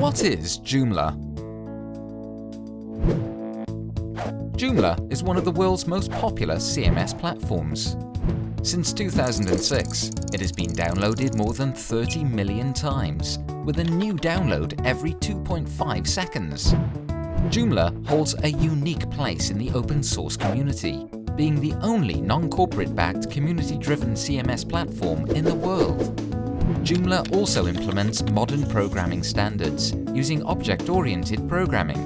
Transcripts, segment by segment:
What is Joomla? Joomla is one of the world's most popular CMS platforms. Since 2006, it has been downloaded more than 30 million times, with a new download every 2.5 seconds. Joomla holds a unique place in the open source community, being the only non-corporate backed community-driven CMS platform in the world. Joomla also implements modern programming standards using object-oriented programming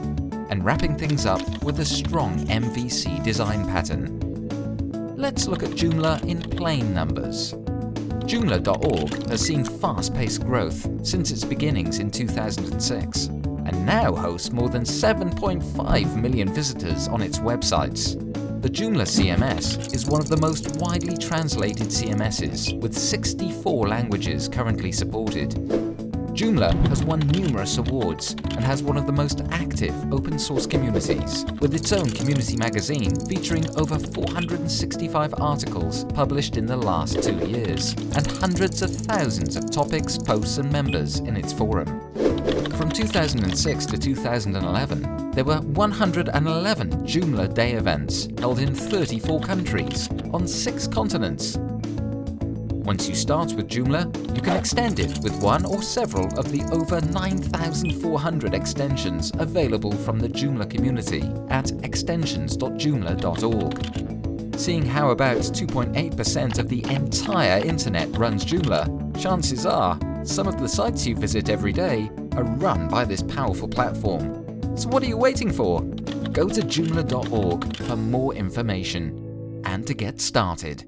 and wrapping things up with a strong MVC design pattern. Let's look at Joomla in plain numbers. Joomla.org has seen fast-paced growth since its beginnings in 2006 and now hosts more than 7.5 million visitors on its websites. The Joomla CMS is one of the most widely translated CMSs, with 64 languages currently supported. Joomla has won numerous awards and has one of the most active open source communities, with its own community magazine featuring over 465 articles published in the last two years, and hundreds of thousands of topics, posts and members in its forum. From 2006 to 2011, there were 111 Joomla Day events held in 34 countries on six continents. Once you start with Joomla, you can extend it with one or several of the over 9,400 extensions available from the Joomla community at extensions.joomla.org. Seeing how about 2.8% of the entire internet runs Joomla, chances are some of the sites you visit every day are run by this powerful platform. So what are you waiting for? Go to joomla.org for more information and to get started.